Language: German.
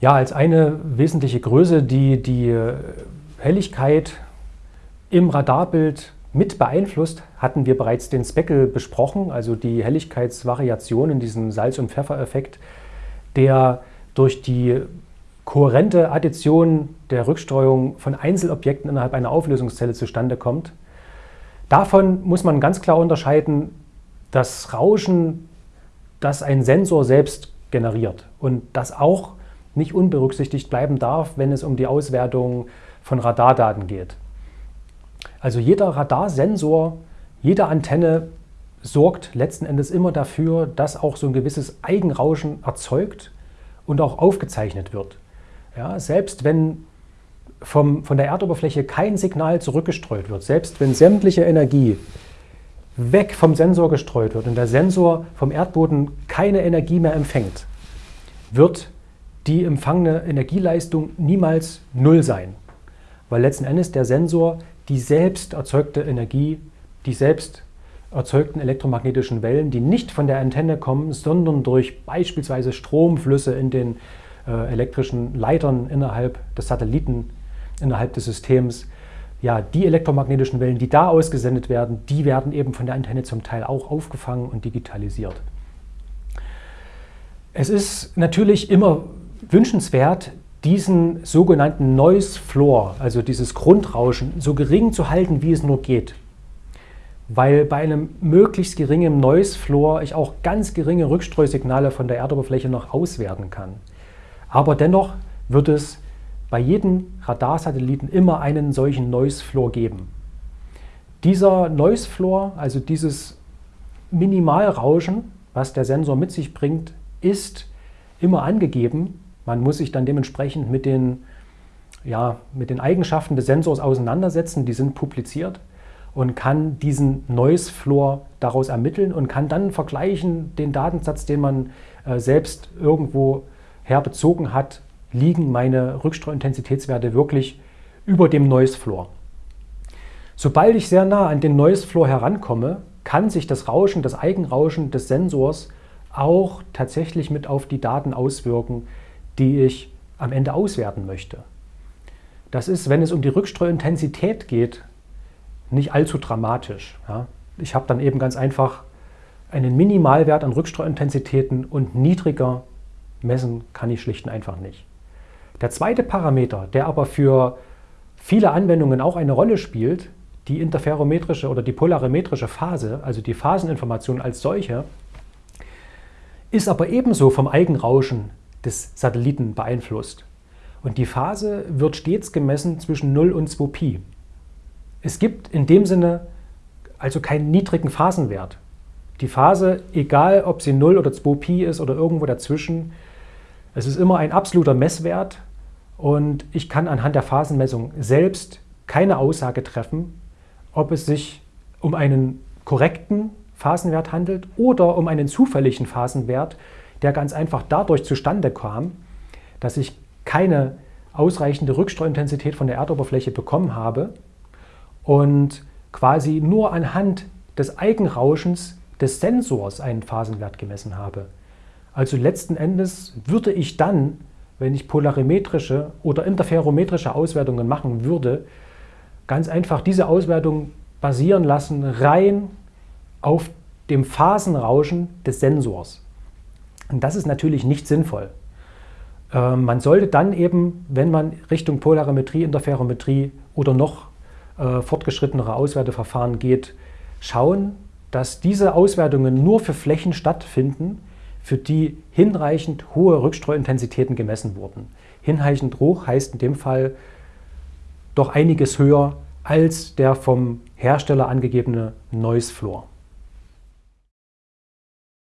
Ja, als eine wesentliche Größe, die die Helligkeit im Radarbild mit beeinflusst, hatten wir bereits den Speckle besprochen, also die Helligkeitsvariation in diesem Salz- und Pfeffereffekt, der durch die kohärente Addition der Rückstreuung von Einzelobjekten innerhalb einer Auflösungszelle zustande kommt. Davon muss man ganz klar unterscheiden, das Rauschen, das ein Sensor selbst generiert und das auch nicht unberücksichtigt bleiben darf, wenn es um die Auswertung von Radardaten geht. Also jeder Radarsensor, jede Antenne sorgt letzten Endes immer dafür, dass auch so ein gewisses Eigenrauschen erzeugt und auch aufgezeichnet wird. Ja, selbst wenn vom, von der Erdoberfläche kein Signal zurückgestreut wird, selbst wenn sämtliche Energie weg vom Sensor gestreut wird und der Sensor vom Erdboden keine Energie mehr empfängt, wird die empfangene Energieleistung niemals null sein. Weil letzten Endes der Sensor die selbst erzeugte Energie, die selbst erzeugten elektromagnetischen Wellen, die nicht von der Antenne kommen, sondern durch beispielsweise Stromflüsse in den äh, elektrischen Leitern innerhalb des Satelliten, innerhalb des Systems, ja, die elektromagnetischen Wellen, die da ausgesendet werden, die werden eben von der Antenne zum Teil auch aufgefangen und digitalisiert. Es ist natürlich immer wünschenswert, diesen sogenannten Noise Floor, also dieses Grundrauschen, so gering zu halten, wie es nur geht. Weil bei einem möglichst geringen Noise Floor ich auch ganz geringe Rückstreusignale von der Erdoberfläche noch auswerten kann. Aber dennoch wird es bei jedem Radarsatelliten immer einen solchen Noise Floor geben. Dieser Noise Floor, also dieses Minimalrauschen, was der Sensor mit sich bringt, ist immer angegeben man muss sich dann dementsprechend mit den, ja, mit den Eigenschaften des Sensors auseinandersetzen, die sind publiziert und kann diesen Noise Floor daraus ermitteln und kann dann vergleichen, den Datensatz, den man äh, selbst irgendwo herbezogen hat, liegen meine Rückstreuintensitätswerte wirklich über dem Noise Floor. Sobald ich sehr nah an den Noise Floor herankomme, kann sich das Rauschen, das Eigenrauschen des Sensors auch tatsächlich mit auf die Daten auswirken, die ich am Ende auswerten möchte. Das ist, wenn es um die Rückstreuintensität geht, nicht allzu dramatisch. Ja. Ich habe dann eben ganz einfach einen Minimalwert an Rückstreuintensitäten und niedriger messen kann ich schlicht und einfach nicht. Der zweite Parameter, der aber für viele Anwendungen auch eine Rolle spielt, die interferometrische oder die polarimetrische Phase, also die Phaseninformation als solche, ist aber ebenso vom Eigenrauschen des Satelliten beeinflusst. Und die Phase wird stets gemessen zwischen 0 und 2 Pi. Es gibt in dem Sinne also keinen niedrigen Phasenwert. Die Phase, egal ob sie 0 oder 2 Pi ist oder irgendwo dazwischen, es ist immer ein absoluter Messwert und ich kann anhand der Phasenmessung selbst keine Aussage treffen, ob es sich um einen korrekten Phasenwert handelt oder um einen zufälligen Phasenwert, der ganz einfach dadurch zustande kam, dass ich keine ausreichende Rückstreuintensität von der Erdoberfläche bekommen habe und quasi nur anhand des Eigenrauschens des Sensors einen Phasenwert gemessen habe. Also letzten Endes würde ich dann, wenn ich polarimetrische oder interferometrische Auswertungen machen würde, ganz einfach diese Auswertung basieren lassen rein auf dem Phasenrauschen des Sensors. Und das ist natürlich nicht sinnvoll. Ähm, man sollte dann eben, wenn man Richtung Polarimetrie, Interferometrie oder noch äh, fortgeschrittenere Auswerteverfahren geht, schauen, dass diese Auswertungen nur für Flächen stattfinden, für die hinreichend hohe Rückstreuintensitäten gemessen wurden. Hinreichend hoch heißt in dem Fall doch einiges höher als der vom Hersteller angegebene Noise Floor.